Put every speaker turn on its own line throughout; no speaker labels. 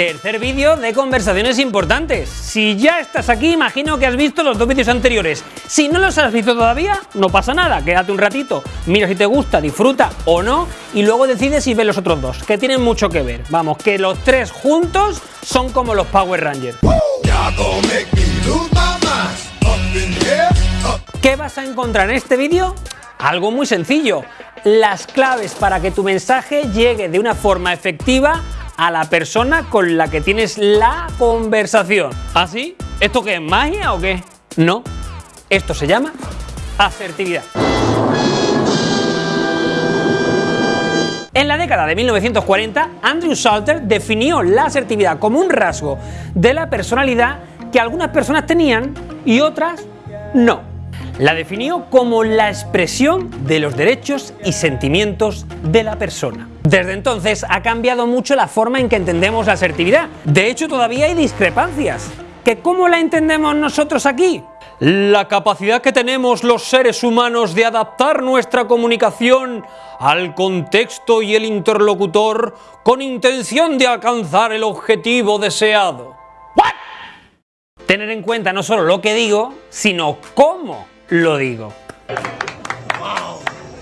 Tercer vídeo de conversaciones importantes. Si ya estás aquí, imagino que has visto los dos vídeos anteriores. Si no los has visto todavía, no pasa nada, quédate un ratito, mira si te gusta, disfruta o no, y luego decides si ves los otros dos, que tienen mucho que ver. Vamos, que los tres juntos son como los Power Rangers. ¿Qué vas a encontrar en este vídeo? Algo muy sencillo, las claves para que tu mensaje llegue de una forma efectiva a la persona con la que tienes la conversación. ¿Así? ¿Ah, ¿Esto qué es magia o qué? No, esto se llama asertividad. En la década de 1940, Andrew Salter definió la asertividad como un rasgo de la personalidad que algunas personas tenían y otras no. La definió como la expresión de los derechos y sentimientos de la persona. Desde entonces ha cambiado mucho la forma en que entendemos la asertividad. De hecho, todavía hay discrepancias. ¿Que ¿Cómo la entendemos nosotros aquí? La capacidad que tenemos los seres humanos de adaptar nuestra comunicación al contexto y el interlocutor con intención de alcanzar el objetivo deseado. Tener en cuenta no solo lo que digo, sino cómo lo digo.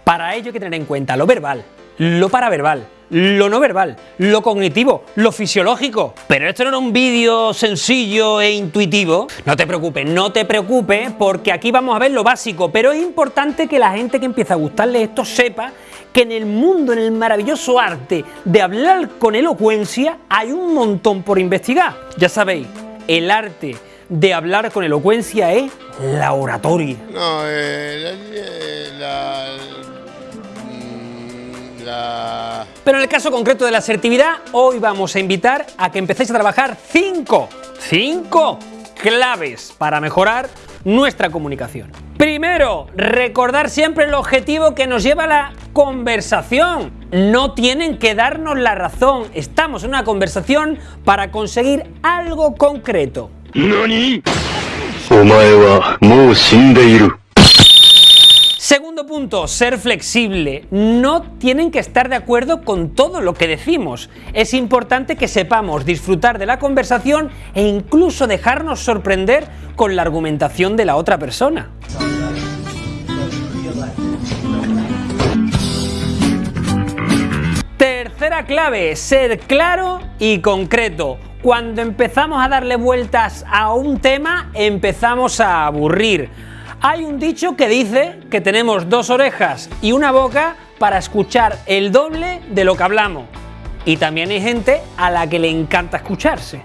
Para ello hay que tener en cuenta lo verbal, lo paraverbal, lo no verbal, lo cognitivo, lo fisiológico. Pero esto no era un vídeo sencillo e intuitivo. No te preocupes, no te preocupes, porque aquí vamos a ver lo básico, pero es importante que la gente que empieza a gustarle esto sepa que en el mundo, en el maravilloso arte de hablar con elocuencia, hay un montón por investigar. Ya sabéis, el arte de hablar con elocuencia es la oratoria.
No, eh, la, la,
Pero en el caso concreto de la asertividad, hoy vamos a invitar a que empecéis a trabajar cinco, cinco claves para mejorar nuestra comunicación. Primero, recordar siempre el objetivo que nos lleva a la conversación. No tienen que darnos la razón, estamos en una conversación para conseguir algo concreto. Segundo punto, ser flexible. No tienen que estar de acuerdo con todo lo que decimos. Es importante que sepamos disfrutar de la conversación e incluso dejarnos sorprender con la argumentación de la otra persona. Tercera clave, ser claro y concreto. Cuando empezamos a darle vueltas a un tema, empezamos a aburrir. Hay un dicho que dice que tenemos dos orejas y una boca para escuchar el doble de lo que hablamos. Y también hay gente a la que le encanta escucharse.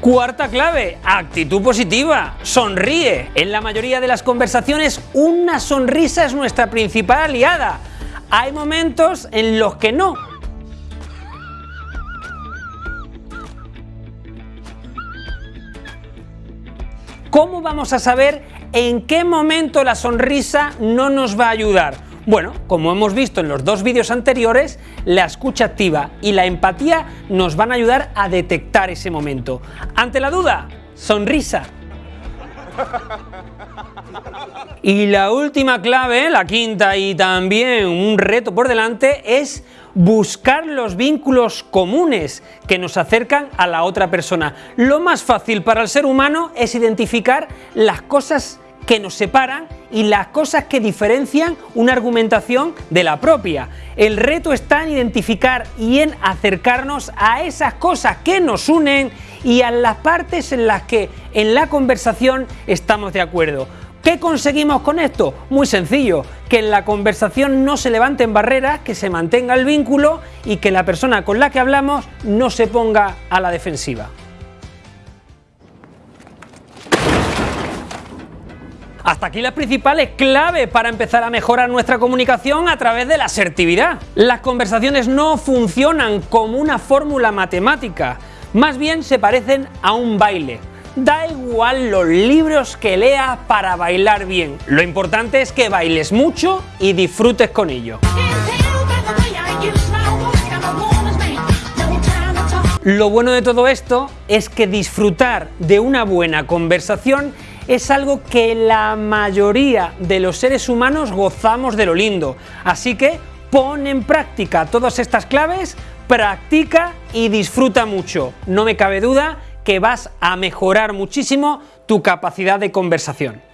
Cuarta clave, actitud positiva, sonríe. En la mayoría de las conversaciones una sonrisa es nuestra principal aliada hay momentos en los que no. ¿Cómo vamos a saber en qué momento la sonrisa no nos va a ayudar? Bueno, como hemos visto en los dos vídeos anteriores, la escucha activa y la empatía nos van a ayudar a detectar ese momento. Ante la duda, sonrisa. Y la última clave, la quinta y también un reto por delante, es buscar los vínculos comunes que nos acercan a la otra persona. Lo más fácil para el ser humano es identificar las cosas que nos separan y las cosas que diferencian una argumentación de la propia. El reto está en identificar y en acercarnos a esas cosas que nos unen y a las partes en las que en la conversación estamos de acuerdo. ¿Qué conseguimos con esto? Muy sencillo, que en la conversación no se levanten barreras, que se mantenga el vínculo y que la persona con la que hablamos no se ponga a la defensiva. Hasta aquí las principales claves para empezar a mejorar nuestra comunicación a través de la asertividad. Las conversaciones no funcionan como una fórmula matemática, más bien se parecen a un baile. Da igual los libros que leas para bailar bien, lo importante es que bailes mucho y disfrutes con ello. Lo bueno de todo esto es que disfrutar de una buena conversación es algo que la mayoría de los seres humanos gozamos de lo lindo. Así que Pon en práctica todas estas claves, practica y disfruta mucho. No me cabe duda que vas a mejorar muchísimo tu capacidad de conversación.